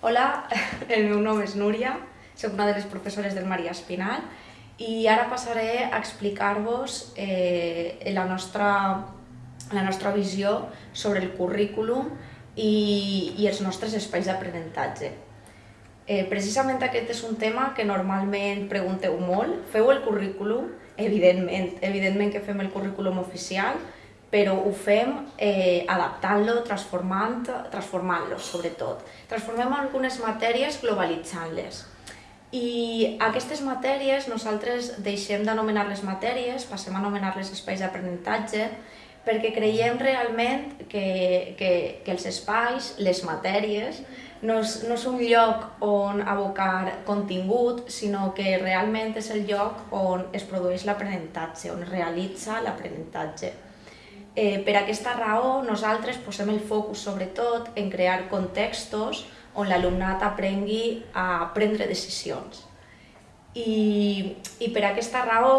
Hola, el meu nom és Núria, soc una de les professores del Maria Espinal i ara passaré a explicar-vos eh, la, nostra, la nostra visió sobre el currículum i, i els nostres espais d'aprenentatge. Eh, precisament aquest és un tema que normalment pregunteu molt. Feu el currículum? Evidentment, evidentment que fem el currículum oficial, però ho fem eh, adaptant-lo, transformant-lo, transformant sobretot. Transformem algunes matèries globalitzant-les. I aquestes matèries nosaltres deixem d'anomenar-les matèries, passem a anomenar-les espais d'aprenentatge, perquè creiem realment que, que, que els espais, les matèries, no és, no és un lloc on abocar contingut, sinó que realment és el lloc on es produeix l'aprenentatge, on es realitza l'aprenentatge. Eh, per aquesta raó, nosaltres posem el focus sobretot en crear contextos on l'alumnat aprengui a prendre decisions. I, I per aquesta raó,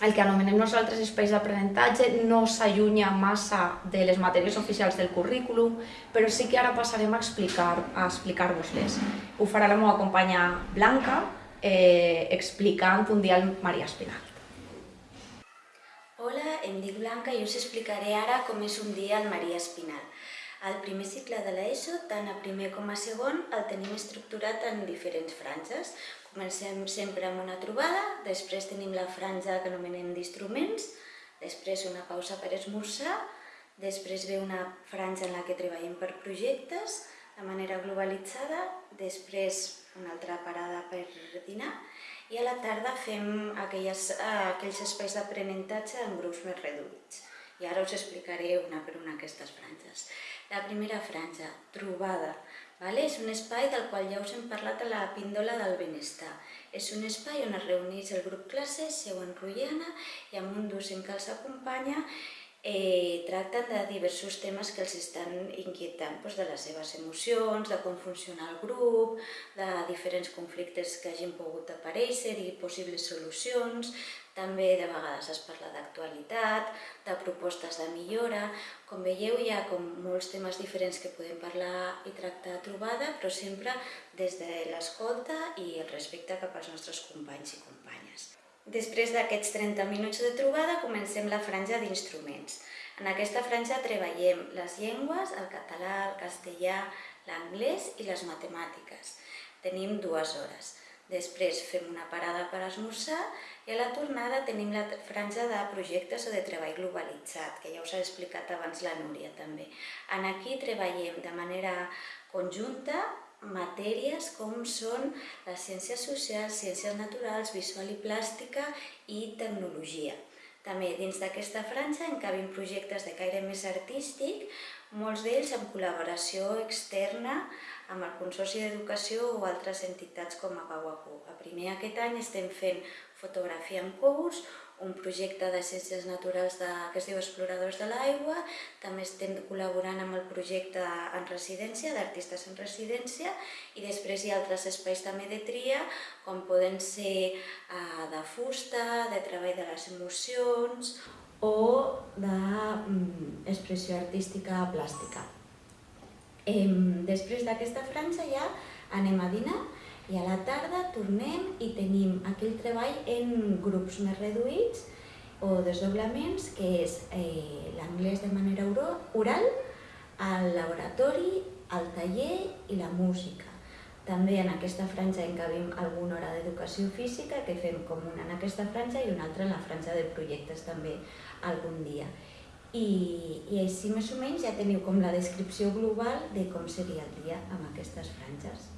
el que anomenem nosaltres espais d'aprenentatge no s'allunya massa de les matèries oficials del currículum, però sí que ara passarem a explicar-vos-les. A explicar Ho farà la meva companya Blanca, eh, explicant un dia al Maria Espinal. Hola, em dic Blanca i us explicaré ara com és un dia al Maria Espinal. Al primer cicle de l'ESO, tant a primer com a segon, el tenim estructurat en diferents franges. Comencem sempre amb una trobada, després tenim la franja que anomenem d'instruments, després una pausa per esmorzar, després ve una franja en la que treballem per projectes, de manera globalitzada, després una altra parada per dinar, i a la tarda fem aquelles, eh, aquells espais d'aprenentatge en grups més reduïts. I ara us explicaré una per una aquestes franges. La primera franja, trobada. Vale? És un espai del qual ja us hem parlat a la píndola del benestar. És un espai on es reuneix el grup classe, seu enrotllana i amb un docent que els acompanya eh, tracten de diversos temes que els estan inquietant, doncs de les seves emocions, de com funciona el grup, de diferents conflictes que hagin pogut aparèixer i possibles solucions, també de vegades es parla d'actualitat, de propostes de millora. Com veieu, hi ha com molts temes diferents que podem parlar i tractar a trobada, però sempre des de l'escolta i el respecte cap als nostres companys i companyes. Després d'aquests 30 minuts de trobada comencem la franja d'instruments. En aquesta franja treballem les llengües, el català, el castellà, l'anglès i les matemàtiques. Tenim dues hores. Després fem una parada per esmorzar i a la tornada tenim la franja de projectes o de treball globalitzat, que ja us ha explicat abans la Núria també. En aquí treballem de manera conjunta matèries com són les ciències socials, ciències naturals, visual i plàstica i tecnologia. També dins d'aquesta franja encabim projectes de caire més artístic, molts d'ells en col·laboració externa amb el Consorci d'Educació o altres entitats com a Pau A primer aquest any estem fent fotografia en curs, un projecte de ciències naturals de, que es diu Exploradors de l'Aigua, també estem col·laborant amb el projecte en residència, d'artistes en residència, i després hi ha altres espais també de tria, com poden ser eh, de fusta, de treball de les emocions o d'expressió mm, artística plàstica. Eh, després d'aquesta franja ja anem a dinar i a la tarda tornem i tenim aquell treball en grups més reduïts o desdoblaments, que és eh, l'anglès de manera oral, el laboratori, el taller i la música. També en aquesta franja encabim alguna hora d'educació física, que fem com una en aquesta franja i una altra en la franja de projectes també algun dia. I, i així més o menys ja teniu com la descripció global de com seria el dia amb aquestes franges.